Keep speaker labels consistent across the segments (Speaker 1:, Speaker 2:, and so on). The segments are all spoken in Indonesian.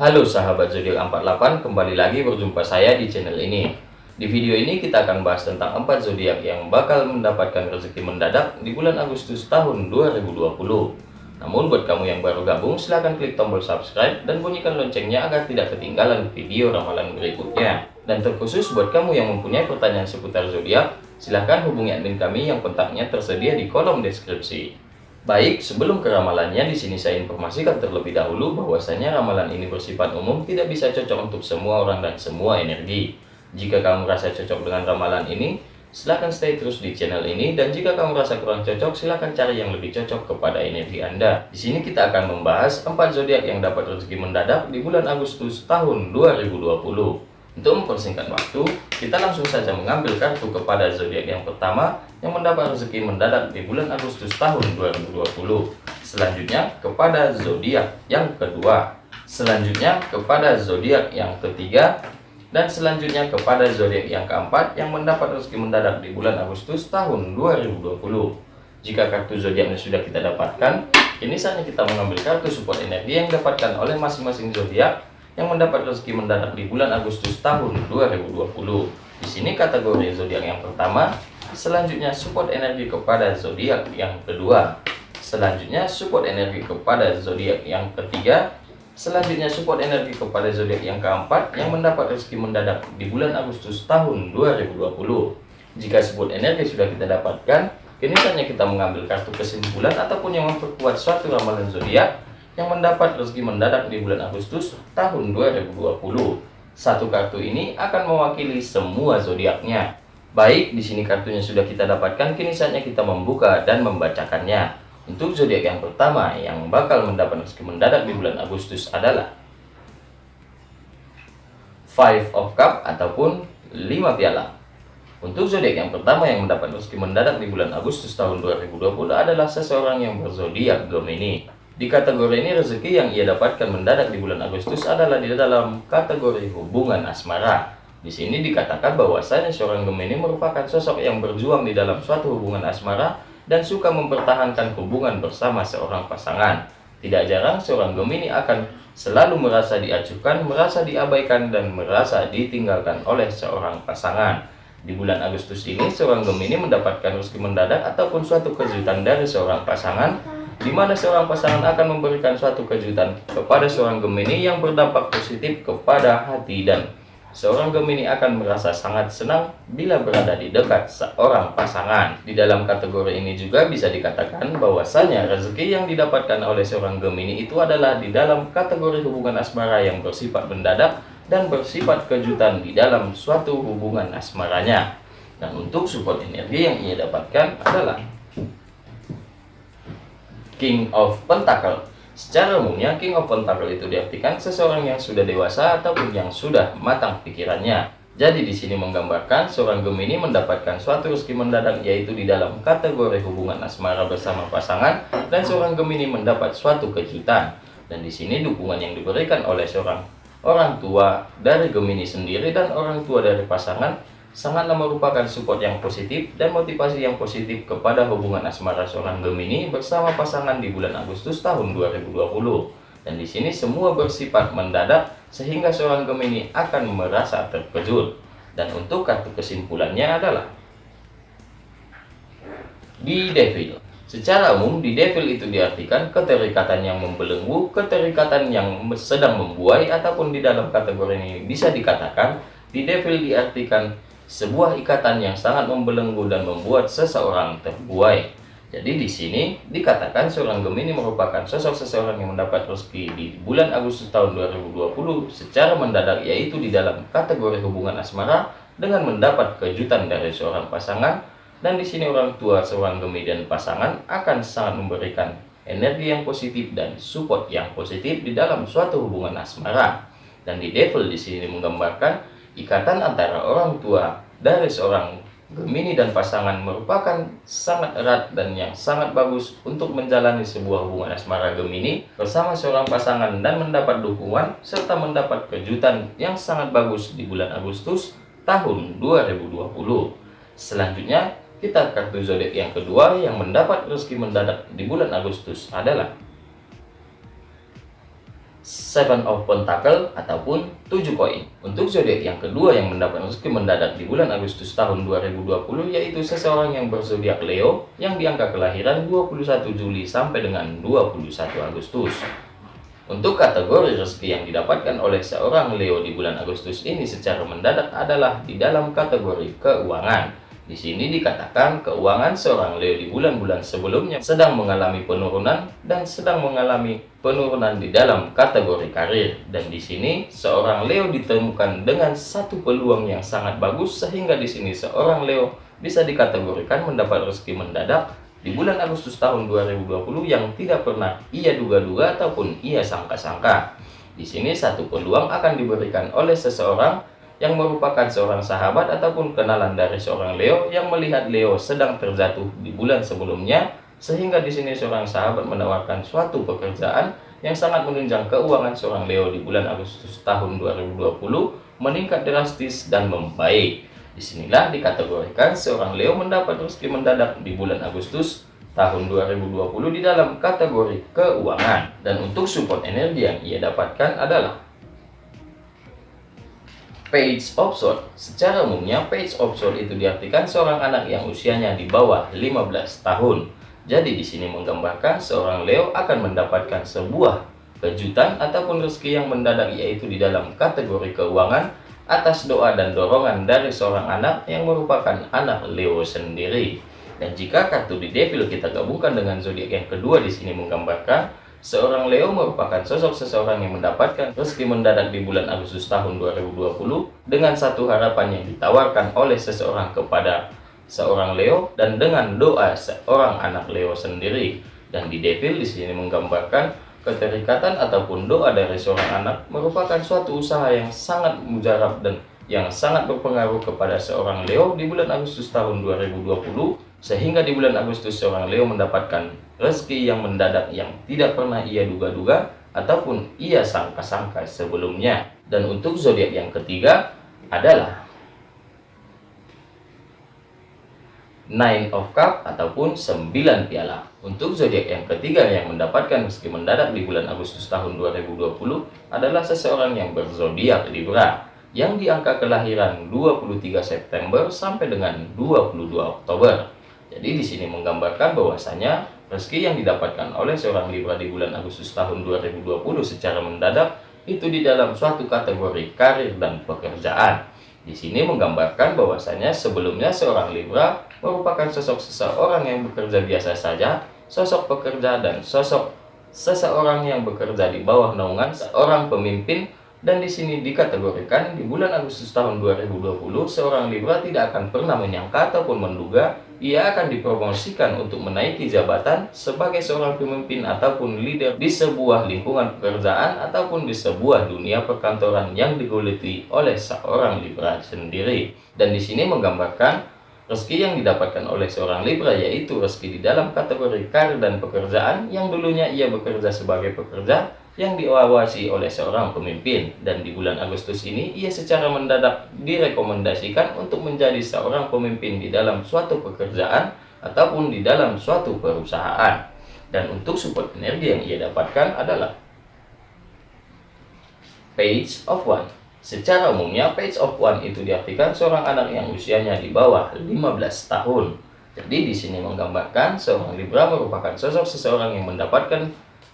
Speaker 1: Halo sahabat zodiak 48, kembali lagi berjumpa saya di channel ini. Di video ini kita akan bahas tentang 4 zodiak yang bakal mendapatkan rezeki mendadak di bulan Agustus tahun 2020. Namun buat kamu yang baru gabung, silahkan klik tombol subscribe dan bunyikan loncengnya agar tidak ketinggalan video ramalan berikutnya. Dan terkhusus buat kamu yang mempunyai pertanyaan seputar zodiak, silahkan hubungi admin kami yang kontaknya tersedia di kolom deskripsi. Baik, sebelum ke ramalannya, di sini saya informasikan terlebih dahulu bahwasanya ramalan ini bersifat umum, tidak bisa cocok untuk semua orang dan semua energi. Jika kamu merasa cocok dengan ramalan ini, silahkan stay terus di channel ini, dan jika kamu merasa kurang cocok, silahkan cari yang lebih cocok kepada energi Anda. Di sini kita akan membahas 4 zodiak yang dapat rezeki mendadak di bulan Agustus tahun 2020. Untuk mempersingkat waktu, kita langsung saja mengambil kartu kepada zodiak yang pertama yang mendapat rezeki mendadak di bulan Agustus tahun 2020. Selanjutnya kepada zodiak yang kedua. Selanjutnya kepada zodiak yang ketiga dan selanjutnya kepada zodiak yang keempat yang mendapat rezeki mendadak di bulan Agustus tahun 2020. Jika kartu zodiaknya sudah kita dapatkan, kini saatnya kita mengambil kartu support energi yang didapatkan oleh masing-masing zodiak yang mendapat rezeki mendadak di bulan Agustus tahun 2020. Di sini kategori zodiak yang pertama, selanjutnya support energi kepada zodiak yang kedua, selanjutnya support energi kepada zodiak yang ketiga, selanjutnya support energi kepada zodiak yang keempat yang mendapat rezeki mendadak di bulan Agustus tahun 2020. Jika support energi sudah kita dapatkan, kini saatnya kita mengambil kartu kesimpulan ataupun yang memperkuat suatu ramalan zodiak yang mendapat rezeki mendadak di bulan Agustus tahun 2020. Satu kartu ini akan mewakili semua zodiaknya. Baik, di sini kartunya sudah kita dapatkan, kini saatnya kita membuka dan membacakannya. Untuk zodiak yang pertama yang bakal mendapat rezeki mendadak di bulan Agustus adalah Five of Cup ataupun 5 piala. Untuk zodiak yang pertama yang mendapat rezeki mendadak di bulan Agustus tahun 2020 adalah seseorang yang berzodiak Gemini. Di kategori ini rezeki yang ia dapatkan mendadak di bulan Agustus adalah di dalam kategori hubungan asmara. Di sini dikatakan bahwasanya seorang Gemini merupakan sosok yang berjuang di dalam suatu hubungan asmara dan suka mempertahankan hubungan bersama seorang pasangan. Tidak jarang seorang Gemini akan selalu merasa diacuhkan, merasa diabaikan, dan merasa ditinggalkan oleh seorang pasangan. Di bulan Agustus ini, seorang Gemini mendapatkan rezeki mendadak ataupun suatu kejutan dari seorang pasangan di mana seorang pasangan akan memberikan suatu kejutan kepada seorang Gemini yang berdampak positif kepada hati dan seorang Gemini akan merasa sangat senang bila berada di dekat seorang pasangan. Di dalam kategori ini juga bisa dikatakan bahwasanya rezeki yang didapatkan oleh seorang Gemini itu adalah di dalam kategori hubungan asmara yang bersifat mendadak dan bersifat kejutan di dalam suatu hubungan asmaranya. Dan untuk support energi yang ia dapatkan adalah King of Pentacle. Secara umumnya, King of Pentacle itu diartikan seseorang yang sudah dewasa ataupun yang sudah matang pikirannya. Jadi di sini menggambarkan seorang Gemini mendapatkan suatu rezeki mendadak yaitu di dalam kategori hubungan asmara bersama pasangan dan seorang Gemini mendapat suatu kejutan. Dan di sini dukungan yang diberikan oleh seorang orang tua dari Gemini sendiri dan orang tua dari pasangan sangatlah merupakan support yang positif dan motivasi yang positif kepada hubungan asmara seorang Gemini bersama pasangan di bulan Agustus tahun 2020. Dan di sini semua bersifat mendadak sehingga seorang Gemini akan merasa terkejut. Dan untuk kartu kesimpulannya adalah di Devil. Secara umum, di Devil itu diartikan keterikatan yang membelenggu, keterikatan yang sedang membuai, ataupun di dalam kategori ini bisa dikatakan di Devil diartikan sebuah ikatan yang sangat membelenggu dan membuat seseorang terbuai. Jadi di sini dikatakan seorang Gemini merupakan sosok seseorang yang mendapat rezeki di bulan Agustus tahun 2020 secara mendadak yaitu di dalam kategori hubungan asmara dengan mendapat kejutan dari seorang pasangan dan di sini orang tua seorang Gemini dan pasangan akan sangat memberikan energi yang positif dan support yang positif di dalam suatu hubungan asmara. Dan di Devil di sini menggambarkan Ikatan antara orang tua dari seorang Gemini dan pasangan merupakan sangat erat dan yang sangat bagus untuk menjalani sebuah hubungan asmara Gemini bersama seorang pasangan dan mendapat dukungan serta mendapat kejutan yang sangat bagus di bulan Agustus tahun 2020. Selanjutnya, kita kartu zodiak yang kedua yang mendapat rezeki mendadak di bulan Agustus adalah Seven of Pentacle ataupun 7 koin. Untuk zodiak yang kedua yang mendapat rezeki mendadak di bulan Agustus tahun 2020 yaitu seseorang yang berzodiak Leo yang diangka kelahiran 21 Juli sampai dengan 21 Agustus. Untuk kategori rezeki yang didapatkan oleh seorang Leo di bulan Agustus ini secara mendadak adalah di dalam kategori keuangan. Di sini dikatakan keuangan seorang Leo di bulan-bulan sebelumnya sedang mengalami penurunan dan sedang mengalami penurunan di dalam kategori karir. Dan di sini seorang Leo ditemukan dengan satu peluang yang sangat bagus sehingga di sini seorang Leo bisa dikategorikan mendapat rezeki mendadak di bulan Agustus tahun 2020 yang tidak pernah ia duga-duga ataupun ia sangka-sangka. Di sini satu peluang akan diberikan oleh seseorang yang merupakan seorang sahabat ataupun kenalan dari seorang Leo yang melihat Leo sedang terjatuh di bulan sebelumnya sehingga di sini seorang sahabat menawarkan suatu pekerjaan yang sangat menunjang keuangan seorang Leo di bulan Agustus tahun 2020 meningkat drastis dan membaik. Di sinilah dikategorikan seorang Leo mendapat rezeki mendadak di bulan Agustus tahun 2020 di dalam kategori keuangan. Dan untuk support energi yang ia dapatkan adalah Page Sword. Secara umumnya, Page Sword itu diartikan seorang anak yang usianya di bawah 15 tahun. Jadi di sini menggambarkan seorang Leo akan mendapatkan sebuah kejutan ataupun rezeki yang mendadak yaitu di dalam kategori keuangan atas doa dan dorongan dari seorang anak yang merupakan anak Leo sendiri. Dan jika kartu di Devil kita gabungkan dengan zodiak yang kedua di sini menggambarkan Seorang Leo merupakan sosok seseorang yang mendapatkan rezeki mendadak di bulan Agustus tahun 2020 dengan satu harapan yang ditawarkan oleh seseorang kepada seorang Leo dan dengan doa seorang anak Leo sendiri. Dan di Devil di sini menggambarkan keterikatan ataupun doa dari seorang anak merupakan suatu usaha yang sangat mujarab dan yang sangat berpengaruh kepada seorang Leo di bulan Agustus tahun 2020 sehingga di bulan Agustus seorang Leo mendapatkan rezeki yang mendadak yang tidak pernah ia duga-duga ataupun ia sangka-sangka sebelumnya. Dan untuk zodiak yang ketiga adalah Nine of Cup ataupun 9 piala. Untuk zodiak yang ketiga yang mendapatkan rezeki mendadak di bulan Agustus tahun 2020 adalah seseorang yang berzodiak Libra yang diangka kelahiran 23 September sampai dengan 22 Oktober. Jadi di sini menggambarkan bahwasanya Rezeki yang didapatkan oleh seorang Libra di bulan Agustus tahun 2020 secara mendadak itu di dalam suatu kategori karir dan pekerjaan. Di sini menggambarkan bahwasanya sebelumnya seorang Libra merupakan sosok seseorang yang bekerja biasa saja, sosok pekerja dan sosok seseorang yang bekerja di bawah naungan seorang pemimpin dan di sini dikategorikan di bulan Agustus tahun 2020 seorang Libra tidak akan pernah menyangka ataupun menduga ia akan dipromosikan untuk menaiki jabatan sebagai seorang pemimpin ataupun leader di sebuah lingkungan pekerjaan ataupun di sebuah dunia perkantoran yang diguliti oleh seorang Libra sendiri. Dan di sini menggambarkan rezeki yang didapatkan oleh seorang Libra yaitu rezeki di dalam kategori karir dan pekerjaan yang dulunya ia bekerja sebagai pekerja yang diawasi oleh seorang pemimpin dan di bulan Agustus ini ia secara mendadak direkomendasikan untuk menjadi seorang pemimpin di dalam suatu pekerjaan ataupun di dalam suatu perusahaan. Dan untuk support energi yang ia dapatkan adalah page of one. Secara umumnya page of one itu diartikan seorang anak yang usianya di bawah 15 tahun. Jadi di sini menggambarkan seorang Libra merupakan sosok seseorang yang mendapatkan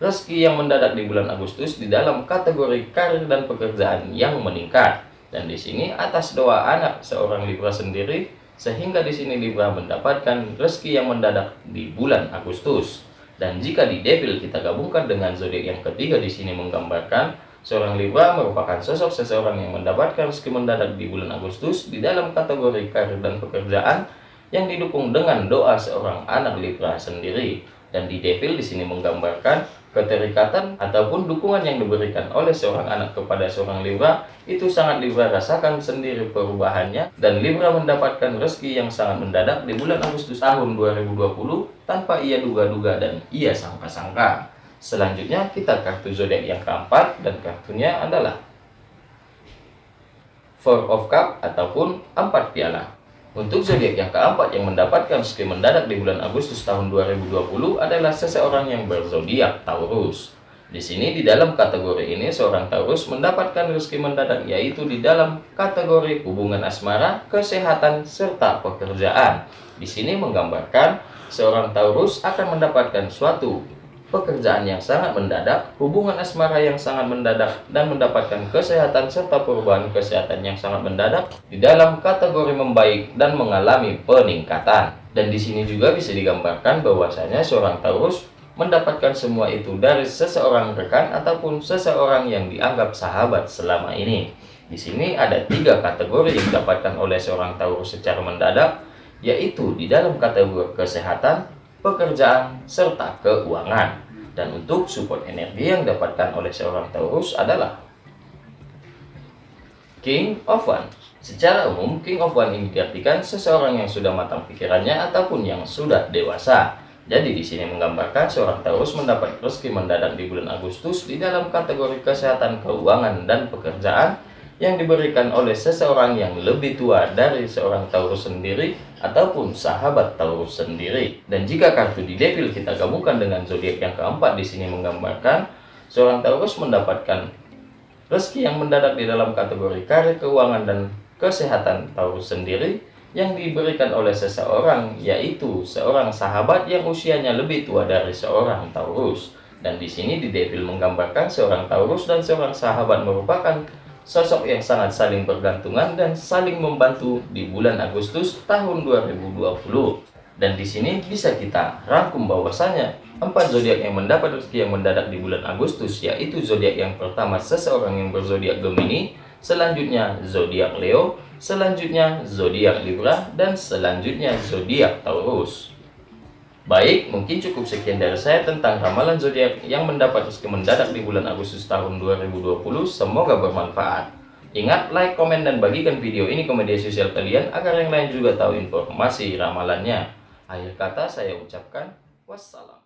Speaker 1: rezeki yang mendadak di bulan Agustus di dalam kategori karir dan pekerjaan yang meningkat. Dan di sini atas doa anak seorang Libra sendiri, sehingga di sini Libra mendapatkan rezeki yang mendadak di bulan Agustus. Dan jika di Devil kita gabungkan dengan zodiak yang ketiga di sini menggambarkan seorang Libra merupakan sosok seseorang yang mendapatkan rezeki mendadak di bulan Agustus di dalam kategori karir dan pekerjaan yang didukung dengan doa seorang anak Libra sendiri. Dan di Devil di sini menggambarkan keterikatan ataupun dukungan yang diberikan oleh seorang anak kepada seorang Libra itu sangat Libra rasakan sendiri perubahannya dan Libra mendapatkan rezeki yang sangat mendadak di bulan Agustus tahun 2020 tanpa ia duga-duga dan ia sangka-sangka. Selanjutnya kita kartu zodiak yang keempat dan kartunya adalah Four of Cup ataupun empat piala. Untuk zodiak yang keempat yang mendapatkan rezeki mendadak di bulan Agustus tahun 2020 adalah seseorang yang berzodiak Taurus. Di sini di dalam kategori ini seorang Taurus mendapatkan rezeki mendadak yaitu di dalam kategori hubungan asmara, kesehatan, serta pekerjaan. Di sini menggambarkan seorang Taurus akan mendapatkan suatu pekerjaan yang sangat mendadak, hubungan asmara yang sangat mendadak, dan mendapatkan kesehatan serta perubahan kesehatan yang sangat mendadak di dalam kategori membaik dan mengalami peningkatan. Dan di sini juga bisa digambarkan bahwasanya seorang Taurus mendapatkan semua itu dari seseorang rekan ataupun seseorang yang dianggap sahabat selama ini. Di sini ada tiga kategori yang didapatkan oleh seorang Taurus secara mendadak, yaitu di dalam kategori kesehatan, pekerjaan, serta keuangan. Dan untuk support energi yang didapatkan oleh seorang Taurus adalah King of One. Secara umum, King of One ini diartikan seseorang yang sudah matang pikirannya ataupun yang sudah dewasa. Jadi di sini menggambarkan seorang Taurus mendapat rezeki mendadak di bulan Agustus di dalam kategori kesehatan, keuangan, dan pekerjaan yang diberikan oleh seseorang yang lebih tua dari seorang Taurus sendiri ataupun sahabat Taurus sendiri. Dan jika kartu di devil kita gabungkan dengan zodiak yang keempat di sini menggambarkan seorang Taurus mendapatkan rezeki yang mendadak di dalam kategori karir, keuangan, dan kesehatan Taurus sendiri yang diberikan oleh seseorang yaitu seorang sahabat yang usianya lebih tua dari seorang Taurus. Dan di sini di Devil menggambarkan seorang Taurus dan seorang sahabat merupakan sosok yang sangat saling bergantungan dan saling membantu di bulan Agustus tahun 2020. Dan di sini bisa kita rangkum bahwasanya empat zodiak yang mendapat rezeki yang mendadak di bulan Agustus yaitu zodiak yang pertama seseorang yang berzodiak Gemini, selanjutnya zodiak Leo, selanjutnya zodiak Libra, dan selanjutnya zodiak Taurus. Baik, mungkin cukup sekian dari saya tentang ramalan zodiak yang mendapat rezeki mendadak di bulan Agustus tahun 2020. Semoga bermanfaat. Ingat, like, komen, dan bagikan video ini ke media sosial kalian agar yang lain juga tahu informasi ramalannya. Akhir kata saya ucapkan wassalam.